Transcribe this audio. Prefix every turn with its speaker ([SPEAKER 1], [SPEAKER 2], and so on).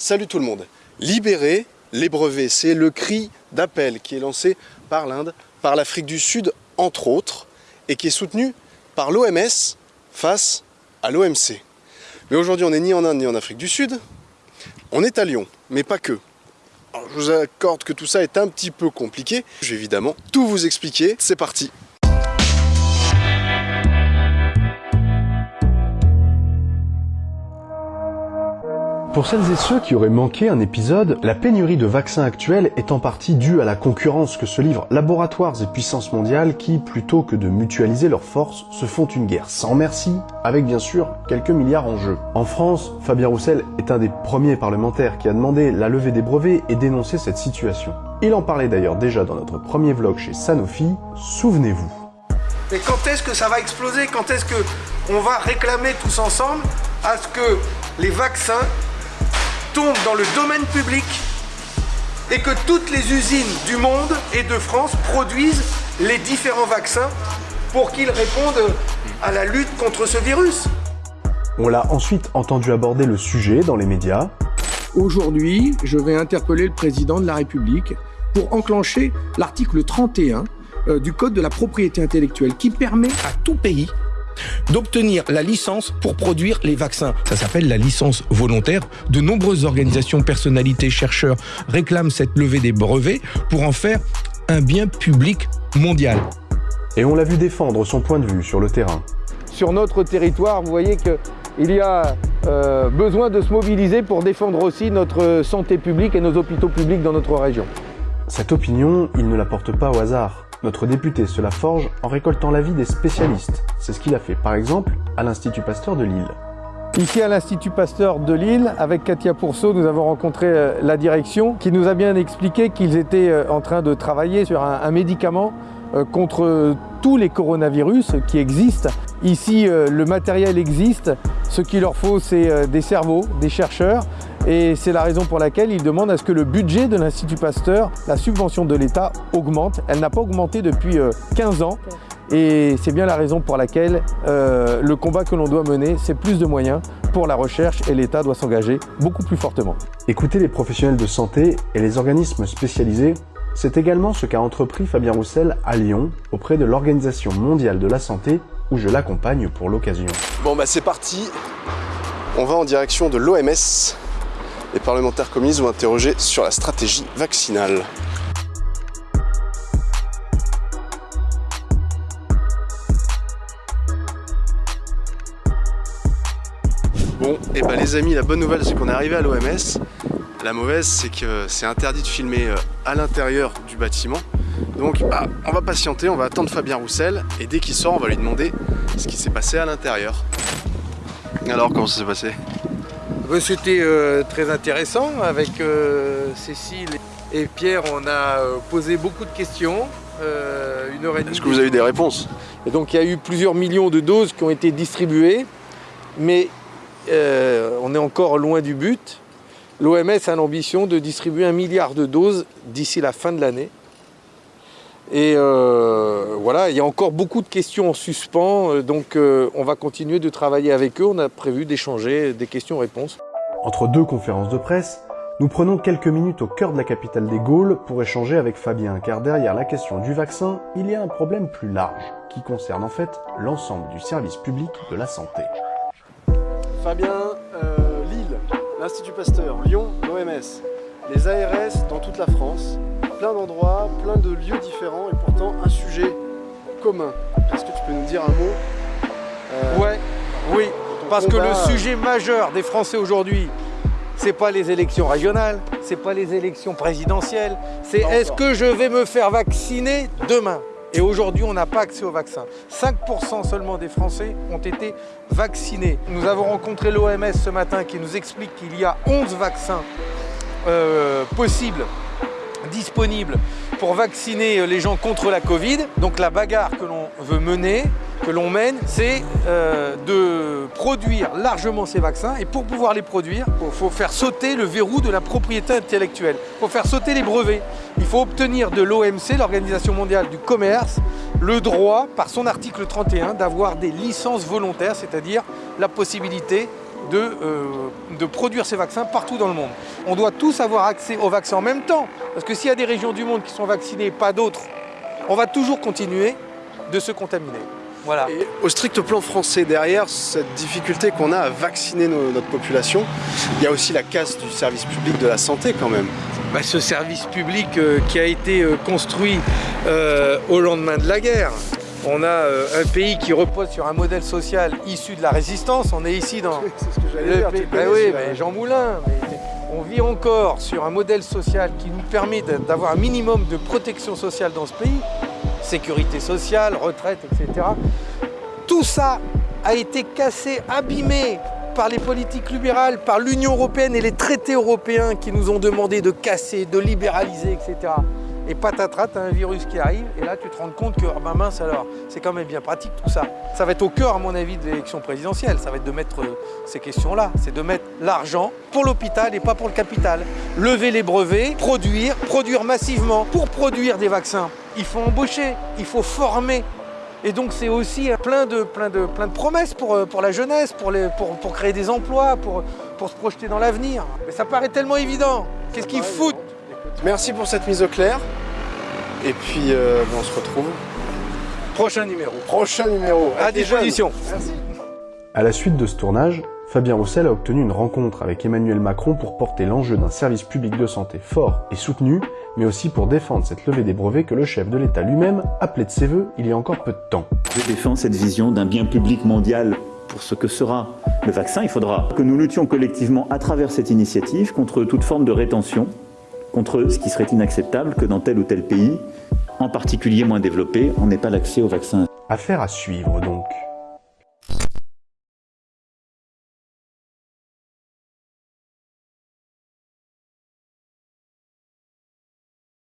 [SPEAKER 1] Salut tout le monde. Libérer les brevets, c'est le cri d'appel qui est lancé par l'Inde, par l'Afrique du Sud entre autres, et qui est soutenu par l'OMS face à l'OMC. Mais aujourd'hui on n'est ni en Inde ni en Afrique du Sud, on est à Lyon, mais pas que. Je vous accorde que tout ça est un petit peu compliqué, je vais évidemment tout vous expliquer, c'est parti Pour celles et ceux qui auraient manqué un épisode, la pénurie de vaccins actuelle est en partie due à la concurrence que se livrent laboratoires et puissances mondiales qui, plutôt que de mutualiser leurs forces, se font une guerre sans merci, avec bien sûr quelques milliards en jeu. En France, Fabien Roussel est un des premiers parlementaires qui a demandé la levée des brevets et dénoncé cette situation. Il en parlait d'ailleurs déjà dans notre premier vlog chez Sanofi, souvenez-vous.
[SPEAKER 2] Mais quand est-ce que ça va exploser? Quand est-ce que on va réclamer tous ensemble à ce que les vaccins tombe dans le domaine public et que toutes les usines du monde et de France produisent les différents vaccins pour qu'ils répondent à la lutte contre ce virus.
[SPEAKER 1] On l'a ensuite entendu aborder le sujet dans les médias.
[SPEAKER 2] Aujourd'hui, je vais interpeller le président de la République pour enclencher l'article 31 euh, du Code de la propriété intellectuelle qui permet à tout pays d'obtenir la licence pour produire les vaccins. Ça s'appelle la licence volontaire. De nombreuses organisations, personnalités, chercheurs réclament cette levée des brevets pour en faire un bien public mondial.
[SPEAKER 1] Et on l'a vu défendre son point de vue sur le terrain.
[SPEAKER 2] Sur notre territoire, vous voyez qu'il y a euh, besoin de se mobiliser pour défendre aussi notre santé publique et nos hôpitaux publics dans notre région.
[SPEAKER 1] Cette opinion, il ne la porte pas au hasard. Notre député se la forge en récoltant l'avis des spécialistes. C'est ce qu'il a fait par exemple à l'Institut Pasteur de Lille.
[SPEAKER 2] Ici à l'Institut Pasteur de Lille, avec Katia Pourceau, nous avons rencontré euh, la direction qui nous a bien expliqué qu'ils étaient euh, en train de travailler sur un, médicament euh, contre tous les coronavirus qui existent. Ici, le matériel existe. Ce qu'il leur faut, c'est des cerveaux, des chercheurs et c'est la raison pour laquelle il demande à ce que le budget de l'Institut Pasteur, la subvention de l'État, augmente. Elle n'a pas augmenté depuis 15 euh, ans. Et c'est bien la raison pour laquelle euh, le combat que l'on doit mener, c'est plus de moyens pour la recherche et l'État doit s'engager beaucoup plus fortement.
[SPEAKER 1] Écouter les professionnels de santé et les organismes spécialisés, c'est également ce qu'a entrepris Fabien Roussel à Lyon auprès de l'Organisation mondiale de la santé où je l'accompagne pour l'occasion. Bon bah c'est parti, on va en direction de l'OMS les parlementaires communistes vont interroger sur la stratégie vaccinale. Bon, et eh bah ben, les amis, la bonne nouvelle c'est qu'on est arrivé à l'OMS. La mauvaise c'est que c'est interdit de filmer euh, à l'intérieur du bâtiment. Donc bah, on va patienter, on va attendre Fabien Roussel et dès qu'il sort on va lui demander ce qui s'est passé à l'intérieur. Alors comment ça s'est passé?
[SPEAKER 2] C'était euh, très intéressant. Avec euh, Cécile et Pierre, on a euh, posé beaucoup de questions.
[SPEAKER 1] une heure et Est-ce que vous avez eu des réponses?
[SPEAKER 2] Et Donc il y a eu plusieurs millions de doses qui ont été distribuées, mais on est encore loin du but. L'OMS a l'ambition de distribuer un milliard de doses d'ici la fin de l'année. Et euh, voilà, il y a encore beaucoup de questions en suspens, euh, donc euh, on va continuer de travailler avec eux. On a prévu d'échanger des questions-réponses.
[SPEAKER 1] Entre deux conférences de presse, nous prenons quelques minutes au cœur de la capitale des Gaules pour échanger avec Fabien, car derrière la question du vaccin, il y a un problème plus large, qui concerne en fait l'ensemble du service public de la santé. Fabien, Lille, l'Institut Pasteur, Lyon, l'OMS, les ARS dans toute la France, plein d'endroits, plein de lieux différents et pourtant un sujet commun. Est-ce que tu peux nous dire un mot
[SPEAKER 2] euh, Ouais, oui, parce que le sujet majeur des Français aujourd'hui, c'est pas les élections régionales, c'est pas les élections présidentielles, c'est est-ce que je vais me faire vacciner demain? Et aujourd'hui, on n'a pas accès au vaccin. 5% seulement des Français ont été vaccinés. Nous avons rencontré l'OMS ce matin qui nous explique qu'il y a 11 vaccins euh, possibles disponible pour vacciner les gens contre la Covid. Donc la bagarre que l'on veut mener, que l'on mène, c'est euh, de produire largement ces vaccins. Et pour pouvoir les produire, il faut faire sauter le verrou de la propriété intellectuelle. Il faut faire sauter les brevets. Il faut obtenir de l'OMC, l'Organisation mondiale du commerce, le droit, par son article 31, d'avoir des licences volontaires, c'est-à-dire la possibilité de, euh, de produire ces vaccins partout dans le monde. on doit tous avoir accès au vaccin en même temps. Parce que s'il y a des régions du monde qui sont vaccinées et pas d'autres, on va toujours continuer de se contaminer. Voilà.
[SPEAKER 1] Et au strict plan français, derrière cette difficulté qu'on a à vacciner notre population, il y a aussi la casse du service public de la santé quand même.
[SPEAKER 2] Bah, ce service public euh, qui a été euh, construit euh, au lendemain de la guerre. On a un pays qui repose sur un modèle social issu de la résistance. On est ici dans...
[SPEAKER 1] C'est ce que j'allais dire.
[SPEAKER 2] Bah oui, Jean Moulin. on vit encore sur un modèle social qui nous permet d'avoir un minimum de protection sociale dans ce pays sécurité sociale, retraite, etc. Tout ça a été cassé, abîmé par les politiques libérales, par l'Union européenne et les traités européens qui nous ont demandé de casser, de libéraliser, etc. Et patatras, t'as un virus qui arrive, et là tu te rends compte que, ah ben mince alors, c'est quand même bien pratique tout ça. Ça va être au cœur, à mon avis, de l'élection présidentielle, ça va être de mettre euh, ces questions-là, c'est de mettre l'argent pour l'hôpital et pas pour le capital. Lever les brevets, produire, produire massivement. Pour produire des vaccins, il faut embaucher, il faut former. Et donc c'est aussi plein de, plein, de, promesses pour, euh, la jeunesse, pour créer des emplois, pour, pour se projeter dans l'avenir. Mais ça paraît tellement évident. Qu'est-ce qu'ils foutent?
[SPEAKER 1] Merci pour cette mise au clair. Et puis euh, on se retrouve.
[SPEAKER 2] Prochain numéro.
[SPEAKER 1] Prochain numéro.
[SPEAKER 2] À disposition.
[SPEAKER 1] Merci.
[SPEAKER 3] À la suite de ce tournage, Fabien Roussel a obtenu une rencontre avec Emmanuel Macron pour porter l'enjeu d'un service public de santé fort et soutenu, mais aussi pour défendre cette levée des brevets que le chef de l'État lui-même appelait de ses voeux il y a encore peu de temps.
[SPEAKER 4] Je défends cette vision d'un bien public mondial pour ce que sera le vaccin. Il faudra que nous luttions collectivement à travers cette initiative contre toute forme de rétention, contre ce qui serait inacceptable que dans tel ou tel pays, en particulier moins développé, on n'ait pas l'accès au vaccin.
[SPEAKER 3] Affaire à suivre donc.